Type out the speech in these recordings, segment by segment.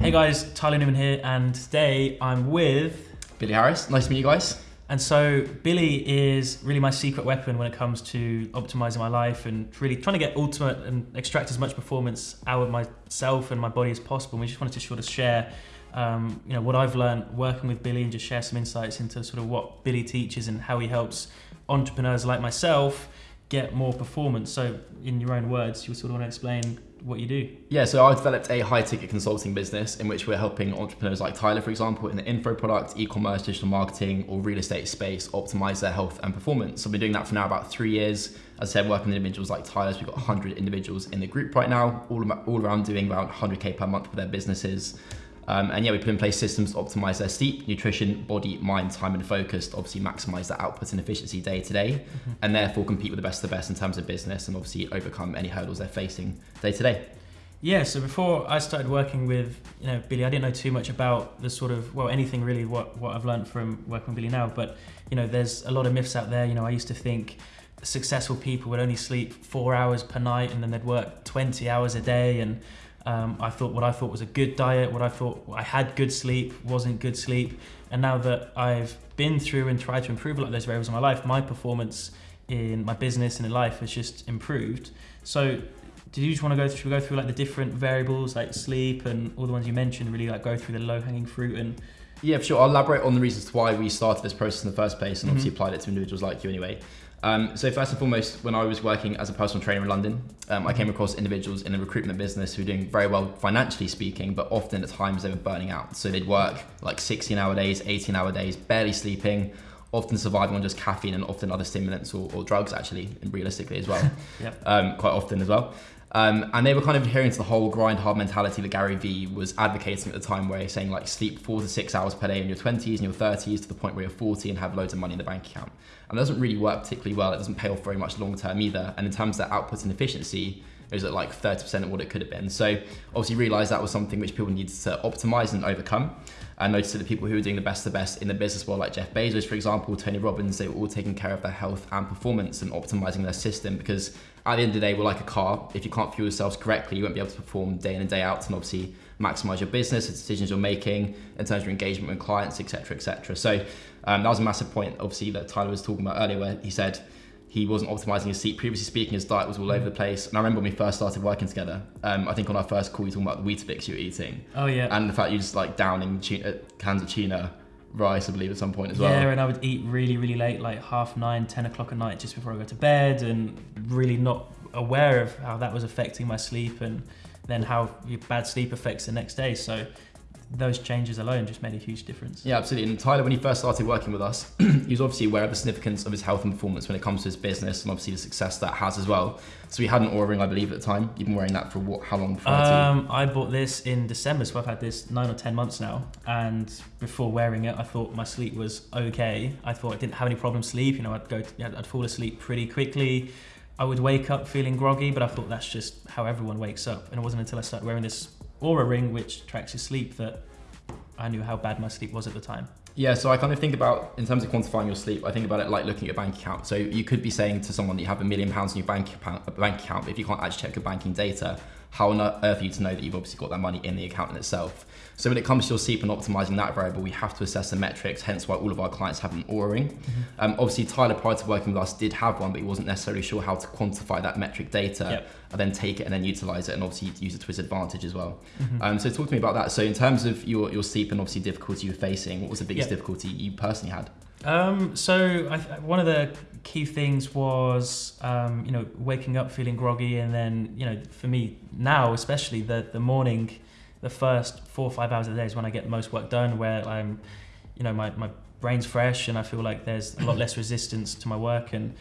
Hey guys, Tyler Newman here, and today I'm with. Billy Harris. Nice to meet you guys. And so, Billy is really my secret weapon when it comes to optimizing my life and really trying to get ultimate and extract as much performance out of myself and my body as possible. And we just wanted to sort of share, um, you know, what I've learned working with Billy and just share some insights into sort of what Billy teaches and how he helps entrepreneurs like myself get more performance. So, in your own words, you sort of want to explain what you do. Yeah, so I developed a high ticket consulting business in which we're helping entrepreneurs like Tyler, for example, in the info product, e commerce, digital marketing, or real estate space optimize their health and performance. So I've been doing that for now about three years. As I said, working with individuals like Tyler's, we've got 100 individuals in the group right now, all, all around doing around 100K per month for their businesses. Um, and yeah, we put in place systems to optimize their sleep, nutrition, body, mind, time, and focus to obviously maximize their output and efficiency day to day, mm-hmm. and therefore compete with the best of the best in terms of business and obviously overcome any hurdles they're facing day to day. Yeah, so before I started working with you know Billy, I didn't know too much about the sort of well anything really what what I've learned from working with Billy now. But you know, there's a lot of myths out there. You know, I used to think successful people would only sleep four hours per night and then they'd work 20 hours a day and um, I thought what I thought was a good diet, what I thought I had good sleep wasn't good sleep. And now that I've been through and tried to improve a lot of those variables in my life, my performance in my business and in life has just improved. So did you just want to go through, should we go through like the different variables like sleep and all the ones you mentioned, really like go through the low hanging fruit and yeah, for sure. I'll elaborate on the reasons why we started this process in the first place and mm-hmm. obviously applied it to individuals like you anyway. Um, so first and foremost, when I was working as a personal trainer in London, um, I came across individuals in the recruitment business who were doing very well financially speaking, but often at times they were burning out. So they'd work like 16 hour days, 18 hour days, barely sleeping, often surviving on just caffeine and often other stimulants or, or drugs actually, and realistically as well, yep. um, quite often as well. Um, and they were kind of adhering to the whole grind hard mentality that Gary Vee was advocating at the time, where he's saying like sleep four to six hours per day in your 20s and your 30s to the point where you're 40 and have loads of money in the bank account. And it doesn't really work particularly well. It doesn't pay off very much long term either. And in terms of output and efficiency, it was at like 30% of what it could have been. So obviously realized that was something which people needed to optimize and overcome. And noticed that the people who were doing the best of the best in the business world, like Jeff Bezos, for example, Tony Robbins, they were all taking care of their health and performance and optimizing their system because at the end of the day, we're like a car. If you can't fuel yourselves correctly, you won't be able to perform day in and day out and obviously maximize your business, the decisions you're making in terms of your engagement with clients, etc., etc. So um, that was a massive point, obviously, that Tyler was talking about earlier, where he said he wasn't optimizing his sleep. Previously speaking, his diet was all over the place. And I remember when we first started working together, um, I think on our first call, you were talking about the Weetabix you were eating. Oh, yeah. And the fact you just like downing tuna, cans of tuna rice, I believe, at some point as well. Yeah, and I would eat really, really late, like half nine, 10 o'clock at night, just before I go to bed, and really not aware of how that was affecting my sleep and then how bad sleep affects the next day. So those changes alone just made a huge difference. Yeah, absolutely. And Tyler, when he first started working with us, he was obviously aware of the significance of his health and performance when it comes to his business and obviously the success that has as well. So he had an Oura ring, I believe, at the time. You've been wearing that for what? How long? Um, I bought this in December, so I've had this nine or ten months now. And before wearing it, I thought my sleep was okay. I thought I didn't have any problem sleep. You know, I'd go, to, I'd fall asleep pretty quickly. I would wake up feeling groggy, but I thought that's just how everyone wakes up. And it wasn't until I started wearing this Oura ring, which tracks your sleep, that I knew how bad my sleep was at the time. Yeah, so I kind of think about, in terms of quantifying your sleep, I think about it like looking at your bank account. So you could be saying to someone that you have a million pounds in your bank account, bank account, but if you can't actually check your banking data, how on earth are you to know that you've obviously got that money in the account in itself? So when it comes to your sleep and optimizing that variable, we have to assess the metrics, hence why all of our clients have an Oura ring. Mm-hmm. Um, obviously, Tyler, prior to working with us, did have one, but he wasn't necessarily sure how to quantify that metric data yep. and then take it and then utilize it and obviously use it to his advantage as well. Mm-hmm. Um, so talk to me about that. So in terms of your, your sleep and obviously difficulty you're facing, what was the biggest yep. difficulty you personally had? Um, so I, one of the key things was, um, you know, waking up feeling groggy, and then, you know, for me now, especially the the morning the first four or five hours of the day is when I get the most work done, where I'm, you know, my, my brain's fresh and I feel like there's a lot less resistance to my work. And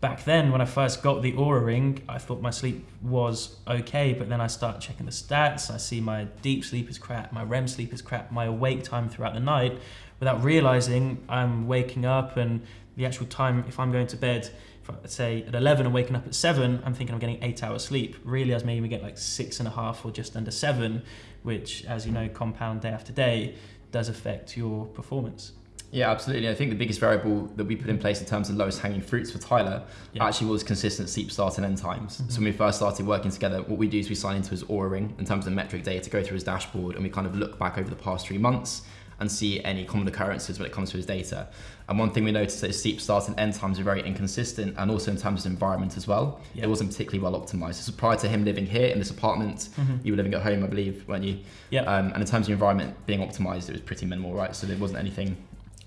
back then, when I first got the Oura Ring, I thought my sleep was okay, but then I start checking the stats. I see my deep sleep is crap, my REM sleep is crap, my awake time throughout the night, without realizing I'm waking up and the actual time, if I'm going to bed, let's say at 11 and waking up at 7 i'm thinking i'm getting 8 hours sleep really i was maybe get like six and a half or just under 7 which as you know compound day after day does affect your performance Yeah, absolutely. I think the biggest variable that we put in place in terms of lowest hanging fruits for Tyler Yeah. actually was consistent sleep start and end times. Mhm. So when we first started working together, what we do is we sign into his Oura Ring in terms of metric data to go through his dashboard and we kind of look back over the past three months and see any common occurrences when it comes to his data. And one thing we noticed is sleep start and end times are very inconsistent and also in terms of environment as well. Yeah. It wasn't particularly well optimized. So prior to him living here in this apartment. Mhm. You were living at home, I believe, weren't you? Yeah. Um, and in terms of environment being optimized, it was pretty minimal, right? So there wasn't anything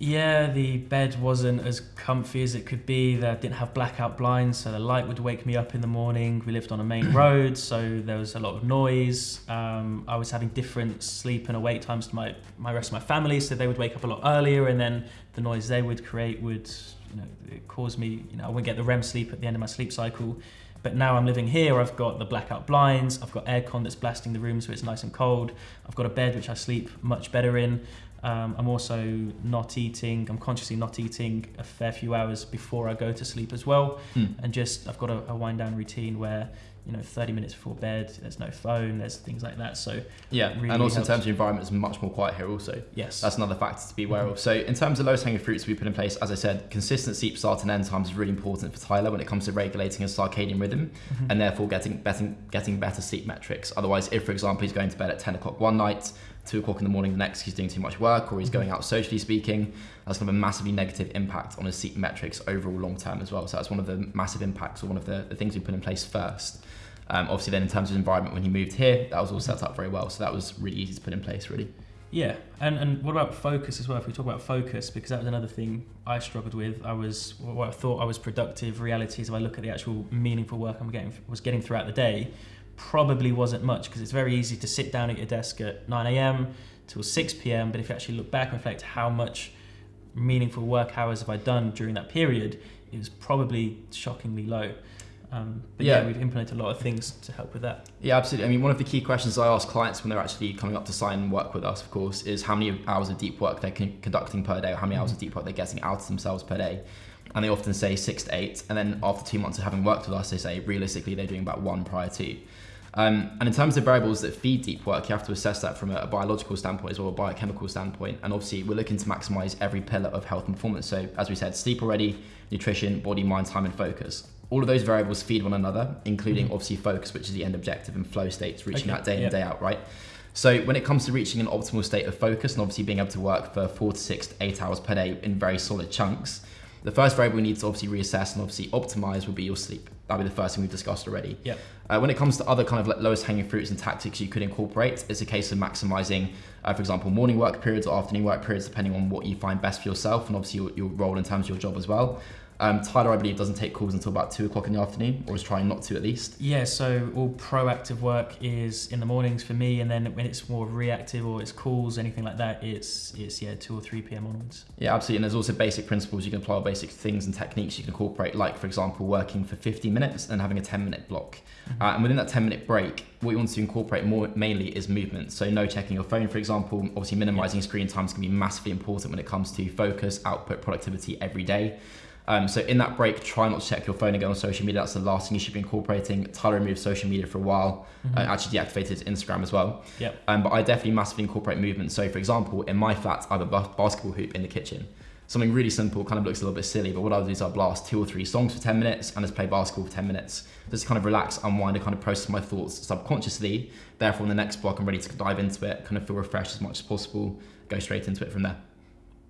Yeah, the bed wasn't as comfy as it could be. That didn't have blackout blinds, so the light would wake me up in the morning. We lived on a main road, so there was a lot of noise. Um, I was having different sleep and awake times to my, my rest of my family, so they would wake up a lot earlier, and then the noise they would create would, you know, cause me, you know, I wouldn't get the REM sleep at the end of my sleep cycle. But now I'm living here, I've got the blackout blinds, I've got aircon that's blasting the room so it's nice and cold. I've got a bed which I sleep much better in. Um, I'm also not eating. I'm consciously not eating a fair few hours before I go to sleep as well, Hmm. and just I've got a, a wind down routine where you know 30 minutes before bed. There's no phone. There's things like that. So Yeah, really and also helps. in terms of environment, it's much more quiet here. Also, yes, that's another factor to be aware Mhm. of. So, in terms of lowest hanging fruits we put in place, as I said, consistent sleep start and end times is really important for Tyler when it comes to regulating his circadian rhythm Mhm. and therefore getting better, getting better sleep metrics. Otherwise, if for example he's going to bed at 10 o'clock one night, two o'clock in the morning the next, he's doing too much work or he's Mhm. going out socially speaking, that's going to have a massively negative impact on his sleep metrics overall long term as well. So that's one of the massive impacts or one of the, the things we put in place first. Um, obviously, then in terms of environment, when he moved here, that was all set up very well. So that was really easy to put in place, really. Yeah, and and what about focus as well? If we talk about focus, because that was another thing I struggled with. I was what I thought I was productive. Reality is, if I look at the actual meaningful work I'm getting was getting throughout the day, probably wasn't much because it's very easy to sit down at your desk at 9 a.m. till 6 p.m. But if you actually look back and reflect how much meaningful work hours have I done during that period, it was probably shockingly low. Um, but yeah. Yeah. we've implemented a lot of things to help with that. Yeah, absolutely. I mean, one of the key questions I ask clients when they're actually coming up to sign and work with us, of course, is how many hours of deep work they're con- conducting per day, or how many hours of deep work they're getting out of themselves per day. And they often say six to eight. And then after two months of having worked with us, they say realistically they're doing about one prior to. Um, and in terms of variables that feed deep work, you have to assess that from a, a biological standpoint as well, a biochemical standpoint. And obviously, we're looking to maximize every pillar of health and performance. So, as we said, sleep already, nutrition, body, mind, time, and focus. All of those variables feed one another, including Mhm. obviously focus, which is the end objective, and flow states, reaching Okay, that day in yeah. day out, right? So when it comes to reaching an optimal state of focus and obviously being able to work for four to six to eight hours per day in very solid chunks, the first variable we need to obviously reassess and obviously optimize would be your sleep. That'll be the first thing we've discussed already. Yep. Uh, when it comes to other kind of like lowest hanging fruits and tactics you could incorporate, it's a case of maximizing, uh, for example, morning work periods or afternoon work periods, depending on what you find best for yourself and obviously your, your role in terms of your job as well. Um, Tyler, I believe, doesn't take calls until about two o'clock in the afternoon, or is trying not to at least. Yeah, so all proactive work is in the mornings for me, and then when it's more reactive or it's calls, anything like that, it's it's yeah two or three p.m. onwards. Yeah, absolutely. And there's also basic principles you can apply, or basic things and techniques you can incorporate, like, for example, working for 50 minutes and having a 10 minute block. Mm-hmm. Uh, and within that 10 minute break, what you want to incorporate more mainly is movement. So, no checking your phone, for example. Obviously, minimizing screen time is going to be massively important when it comes to focus, output, productivity every day. Um, so, in that break, try not to check your phone again on social media. That's the last thing you should be incorporating. Tyler removed social media for a while, Mhm. uh, actually deactivated Instagram as well. Yep. Um, but I definitely massively incorporate movement. So, for example, in my flat, I have a basketball hoop in the kitchen. Something really simple, kind of looks a little bit silly, but what I'll do is I'll blast two or three songs for 10 minutes and just play basketball for 10 minutes. Just kind of relax, unwind, and kind of process my thoughts subconsciously. Therefore, in the next block, I'm ready to dive into it, kind of feel refreshed as much as possible, go straight into it from there.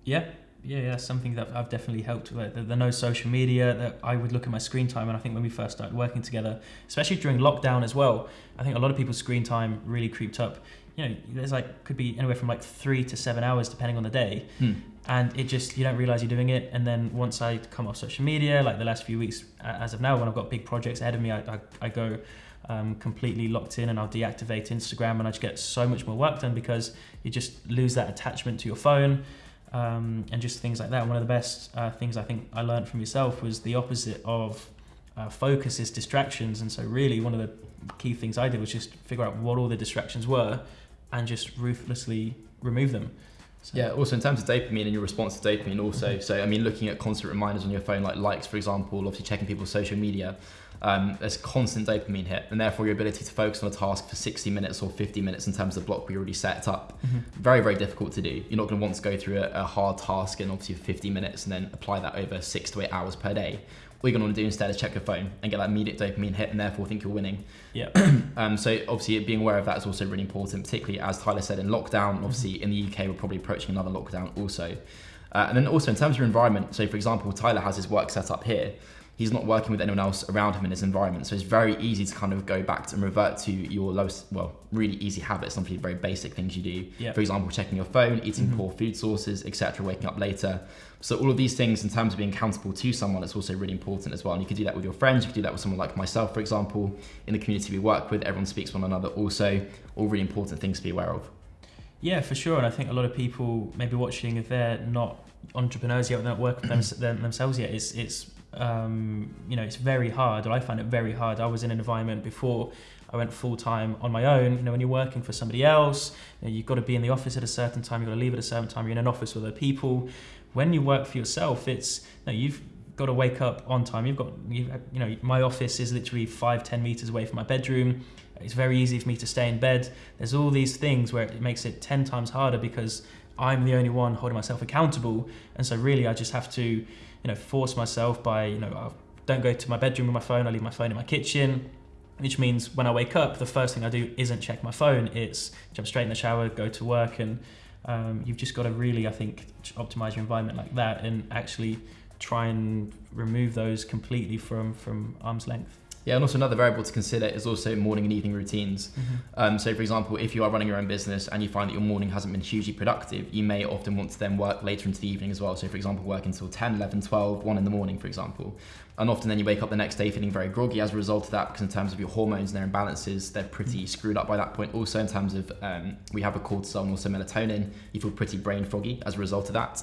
Yeah, yeah, yeah. That's something that I've definitely helped with. The, the no social media. That I would look at my screen time, and I think when we first started working together, especially during lockdown as well, I think a lot of people's screen time really creeped up. You know, there's like could be anywhere from like three to seven hours depending on the day, Hmm. and it just you don't realize you're doing it. And then once I come off social media, like the last few weeks, as of now, when I've got big projects ahead of me, I I, I go. Um, completely locked in and I'll deactivate Instagram and I just get so much more work done because you just lose that attachment to your phone um, and just things like that. One of the best uh, things I think I learned from yourself was the opposite of uh, focus is distractions. And so, really, one of the key things I did was just figure out what all the distractions were and just ruthlessly remove them. So, Yeah, also in terms of dopamine and your response to dopamine, also. Mhm. So, I mean, looking at constant reminders on your phone, like likes, for example, obviously checking people's social media, um, there's constant dopamine hit, and therefore your ability to focus on a task for 60 minutes or 50 minutes in terms of the block we already set up, Mhm. very, very difficult to do. You're not going to want to go through a, a hard task in obviously 50 minutes and then apply that over six to eight hours per day. What you're going to want to do instead is check your phone and get that immediate dopamine hit, and therefore think you're winning. Yeah. Um, so obviously being aware of that is also really important, particularly as Tyler said in lockdown. Obviously in the UK we're probably approaching another lockdown also. Uh, and then also in terms of your environment, so for example, Tyler has his work set up here. He's not working with anyone else around him in his environment, so it's very easy to kind of go back to and revert to your lowest, well, really easy habits, some very basic things you do. Yeah. For example, checking your phone, eating Mhm. poor food sources, etc., waking up later. So all of these things, in terms of being accountable to someone, it's also really important as well. And you can do that with your friends. You can do that with someone like myself, for example. In the community we work with, everyone speaks one another. Also, all really important things to be aware of. Yeah, for sure. And I think a lot of people maybe watching if they're not entrepreneurs yet, they're not working them, themselves yet. It's it's um, you know it's very hard. Or I find it very hard. I was in an environment before I went full time on my own. You know, when you're working for somebody else, you know, you've got to be in the office at a certain time. You've got to leave at a certain time. You're in an office with other people. When you work for yourself, it's you know, you've got to wake up on time. You've got you, you know my office is literally five ten meters away from my bedroom. It's very easy for me to stay in bed. There's all these things where it makes it 10 times harder because I'm the only one holding myself accountable. And so really I just have to, you know, force myself by, you know, I don't go to my bedroom with my phone. I leave my phone in my kitchen, which means when I wake up, the first thing I do isn't check my phone. It's jump straight in the shower, go to work. And um, you've just got to really, I think, optimize your environment like that and actually try and remove those completely from, from arm's length. Yeah, and also another variable to consider is also morning and evening routines. Um, so, for example, if you are running your own business and you find that your morning hasn't been hugely productive, you may often want to then work later into the evening as well. So, for example, work until 10, 11, 12, 1 in the morning, for example. And often then you wake up the next day feeling very groggy as a result of that because, in terms of your hormones and their imbalances, they're pretty screwed up by that point. Also, in terms of um, we have a cortisol and also melatonin, you feel pretty brain foggy as a result of that.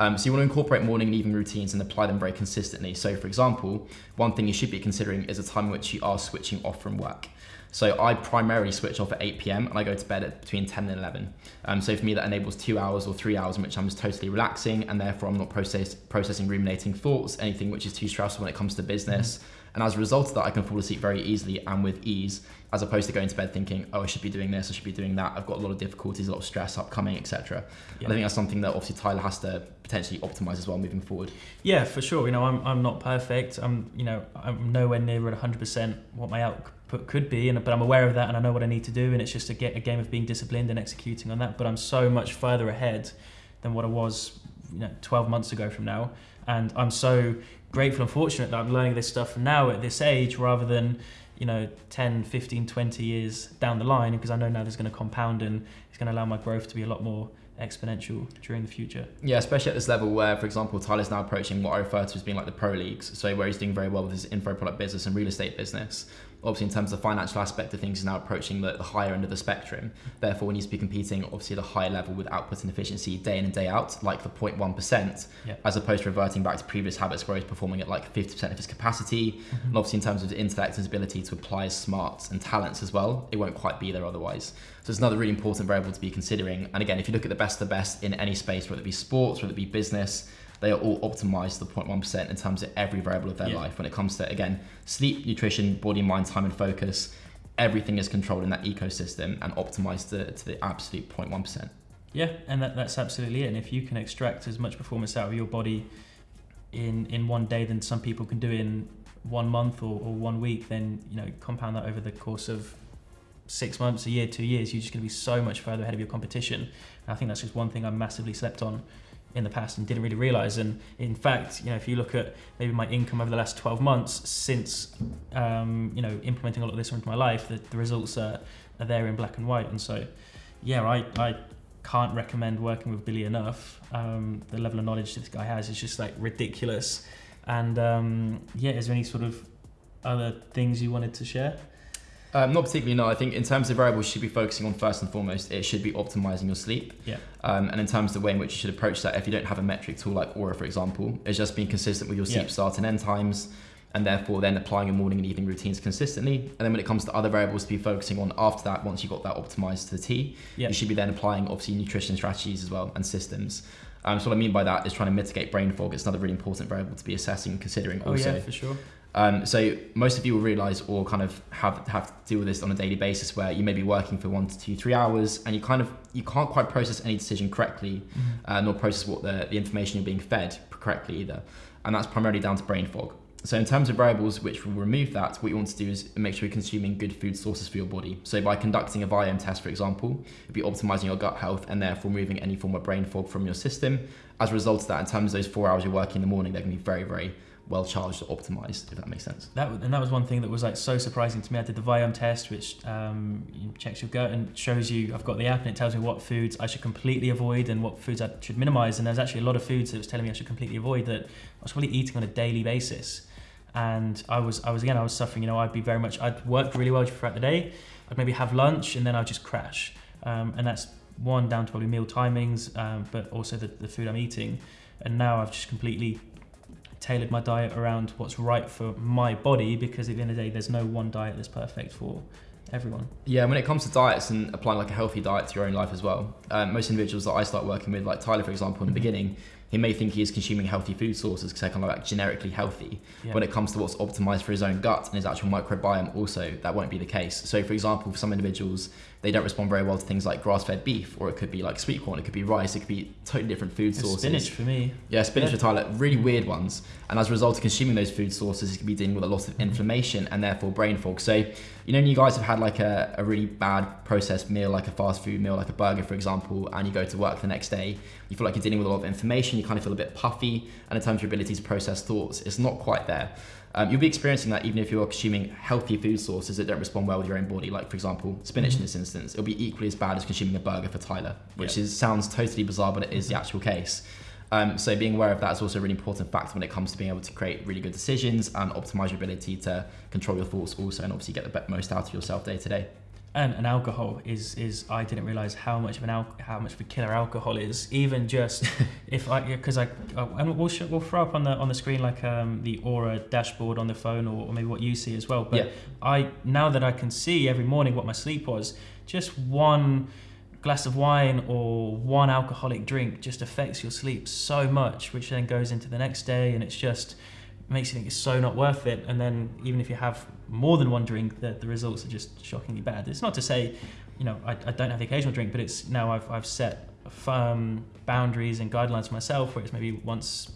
Um, so you want to incorporate morning and evening routines and apply them very consistently. So, for example, one thing you should be considering is a time in which you are switching off from work. So I primarily switch off at 8 p.m. and I go to bed at between 10 and 11. Um, so for me, that enables two hours or three hours in which I'm just totally relaxing, and therefore I'm not process, processing ruminating thoughts, anything which is too stressful when it comes to business. And as a result of that, I can fall asleep very easily and with ease, as opposed to going to bed thinking, oh, I should be doing this, I should be doing that. I've got a lot of difficulties, a lot of stress upcoming, etc. Yeah. And I think that's something that obviously Tyler has to potentially optimize as well moving forward. Yeah, for sure. You know, I'm, I'm not perfect. I'm, you know, I'm nowhere near at 100% what my output could be, and but I'm aware of that, and I know what I need to do, and it's just a, get, a game of being disciplined and executing on that. But I'm so much further ahead than what I was, you know, 12 months ago from now, and I'm so grateful and fortunate that I'm learning this stuff now at this age, rather than, you know, 10, 15, 20 years down the line, because I know now there's going to compound and it's going to allow my growth to be a lot more exponential during the future. Yeah, especially at this level where, for example, Tyler's now approaching what I refer to as being like the pro leagues. So where he's doing very well with his info product business and real estate business. Obviously, in terms of the financial aspect of things, is now approaching the, the higher end of the spectrum. Therefore, we need to be competing obviously at a higher level with output and efficiency day in and day out, like the 0.1%, Yeah. as opposed to reverting back to previous habits where he's performing at like 50% of his capacity. Mm-hmm. And obviously, in terms of his intellect and his ability to apply his smarts and talents as well, it won't quite be there otherwise. So it's another really important variable to be considering. And again, if you look at the best of the best in any space, whether it be sports, whether it be business, they are all optimized to the 0.1% in terms of every variable of their Yeah. life. When it comes to, again, sleep, nutrition, body, mind, time, and focus, everything is controlled in that ecosystem and optimized to, to the absolute 0.1%. Yeah, and that, that's absolutely it. And if you can extract as much performance out of your body in in one day than some people can do in one month or, or one week, then you know compound that over the course of six months, a year, two years, you're just going to be so much further ahead of your competition. And I think that's just one thing I massively slept on in the past and didn't really realize. And in fact, you know, if you look at maybe my income over the last 12 months since, um, you know, implementing a lot of this into my life, the, the results are, are there in black and white. And so, yeah, I, I can't recommend working with Billy enough. Um, the level of knowledge this guy has is just like ridiculous. And um, yeah, is there any sort of other things you wanted to share? Um, not particularly, no. I think in terms of variables you should be focusing on first and foremost, it should be optimizing your sleep. Yeah. Um, and in terms of the way in which you should approach that, if you don't have a metric tool like Oura, for example, it's just being consistent with your sleep Yeah. start and end times. and therefore then applying your morning and evening routines consistently. And then when it comes to other variables to be focusing on after that, once you've got that optimized to the T, Yeah. you should be then applying obviously nutrition strategies as well and systems. Um, so what I mean by that is trying to mitigate brain fog. It's another really important variable to be assessing and considering Oh also. yeah, for sure. Um, so most of you will realize or kind of have have to deal with this on a daily basis where you may be working for one to two, three hours and you kind of you can't quite process any decision correctly, uh, nor process what the, the information you're being fed correctly either. And that's primarily down to brain fog. So in terms of variables which will remove that, what you want to do is make sure you're consuming good food sources for your body. So by conducting a Viome test, for example, you'll be optimizing your gut health and therefore removing any form of brain fog from your system. As a result of that, in terms of those four hours you're working in the morning, they're going to be very, very well charged or optimized, if that makes sense. That and that was one thing that was like so surprising to me. I did the Viome test, which um, checks your gut and shows you. I've got the app and it tells me what foods I should completely avoid and what foods I should minimize. And there's actually a lot of foods that was telling me I should completely avoid that I was probably eating on a daily basis. And I was, I was again, I was suffering. You know, I'd be very much. I'd work really well throughout the day. I'd maybe have lunch and then I'd just crash. Um, and that's one down to probably meal timings, um, but also the, the food I'm eating. And now I've just completely tailored my diet around what's right for my body because at the end of the day, there's no one diet that's perfect for everyone. Yeah, when it comes to diets and applying like a healthy diet to your own life as well, um, most individuals that I start working with, like Tyler, for example, in the Mhm. beginning, he may think he is consuming healthy food sources because they're kind of like generically healthy. Yeah. When it comes to what's optimized for his own gut and his actual microbiome, also that won't be the case. So, for example, for some individuals, they don't respond very well to things like grass-fed beef, or it could be like sweet corn, it could be rice, it could be totally different food And sources. spinach for me. Yeah, spinach Yeah. for Tyler, really weird ones. And as a result of consuming those food sources, he could be dealing with a lot of mm-hmm. inflammation and therefore brain fog. So, you know, when you guys have had like a, a really bad processed meal, like a fast food meal, like a burger, for example, and you go to work the next day, you feel like you're dealing with a lot of inflammation, you kind of feel a bit puffy, and in terms of your ability to process thoughts, it's not quite there. Um, you'll be experiencing that even if you're consuming healthy food sources that don't respond well with your own body, like for example, spinach in Mhm. this instance. It'll be equally as bad as consuming a burger for Tyler, which Yeah. is sounds totally bizarre, but it is the actual case. Um, so being aware of that is also a really important factor when it comes to being able to create really good decisions and optimize your ability to control your thoughts also and obviously get the most out of yourself day to day. And, and alcohol is is I didn't realize how much of an al- how much of a killer alcohol is. Even just if I because I and we'll sh- we'll throw up on the on the screen like um, the Oura dashboard on the phone or, or maybe what you see as well. But Yeah. I now that I can see every morning what my sleep was, just one glass of wine or one alcoholic drink just affects your sleep so much, which then goes into the next day, and it's just makes you think it's so not worth it. And then even if you have more than one drink, the, the results are just shockingly bad. It's not to say, you know, I, I don't have the occasional drink, but it's now I've, I've set firm boundaries and guidelines for myself where it's maybe once,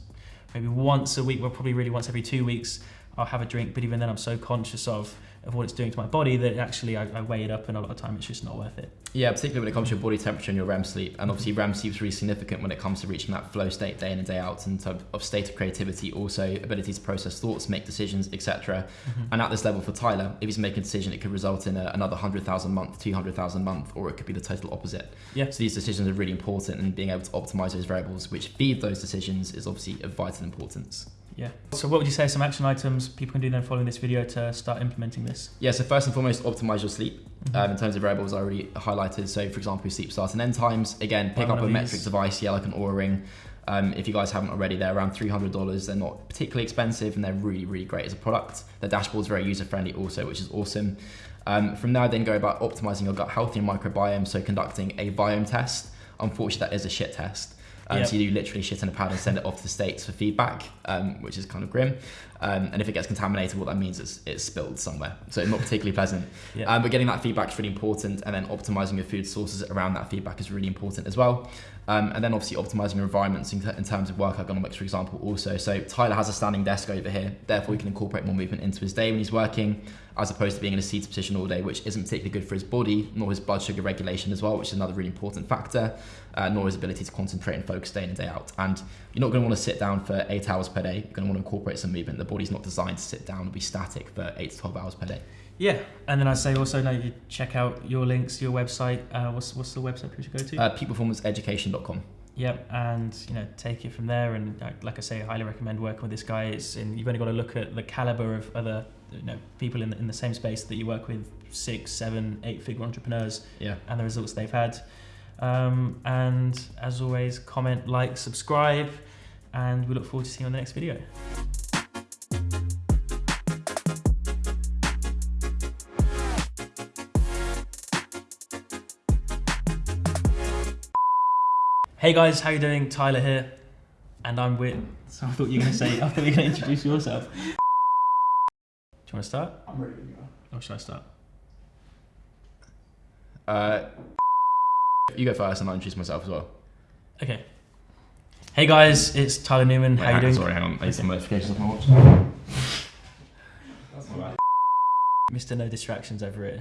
maybe once a week, well, probably really once every two weeks, I'll have a drink. But even then, I'm so conscious of of what it's doing to my body that actually I, I weigh it up, and a lot of time it's just not worth it. Yeah, particularly when it comes to your body temperature and your REM sleep. And obviously, REM sleep is really significant when it comes to reaching that flow state day in and day out, in terms of state of creativity, also ability to process thoughts, make decisions, etc. Mm-hmm. And at this level for Tyler, if he's making a decision, it could result in a, another 100,000 month, 200,000 month, or it could be the total opposite. Yeah. So these decisions are really important, and being able to optimize those variables which feed those decisions is obviously of vital importance. Yeah. So what would you say some action items people can do then following this video to start implementing this? Yeah, so first and foremost, optimize your sleep. Mhm. Um, in terms of variables I already highlighted, so for example, sleep start and end times. Again, pick up a of metric device, yeah, like an Oura Ring. Um, if you guys haven't already, they're around $300. They're not particularly expensive and they're really, really great as a product. The dashboard's very user friendly also, which is awesome. Um, from there, then go about optimizing your gut health and microbiome, so conducting a Viome test. Unfortunately, that is a shit test. Um, Yep. So you do literally shit in a pad and send it off to the States for feedback, um, which is kind of grim. Um, and if it gets contaminated, what that means is it's spilled somewhere. So it's not particularly pleasant. Yeah. Um, but getting that feedback is really important, and then optimizing your food sources around that feedback is really important as well. Um, and then obviously optimizing your environments in, in terms of work ergonomics, for example, also. So Tyler has a standing desk over here, therefore he can incorporate more movement into his day when he's working, as opposed to being in a seated position all day, which isn't particularly good for his body, nor his blood sugar regulation as well, which is another really important factor, uh, nor his ability to concentrate and focus day in and day out. And you're not going to want to sit down for eight hours per day. You're going to want to incorporate some movement. The body's not designed to sit down and be static for eight to 12 hours per day. Yeah, and then I say also now you check out your links, your website. Uh, what's what's the website people should go to? Uh, peakperformanceeducation.com. Yep, and you know take it from there. And uh, like I say, I highly recommend working with this guy. It's and you've only got to look at the caliber of other you know people in the, in the same space that you work with, six, seven, eight figure entrepreneurs, Yeah. and the results they've had. Um, and as always, comment, like, subscribe, and we look forward to seeing you on the next video. Hey guys, how you doing? Tyler here, and I'm with. So I thought you were gonna say. I thought you were gonna introduce yourself. Do you want to start, I'm ready to go. or should I start? Uh, you go first, and I'll introduce myself as well. Okay. Hey guys, it's Tyler Newman. Wait, how you hang- doing? Sorry, hang on. I need some notifications off my watch. That's all right. Mr. No Distractions over here.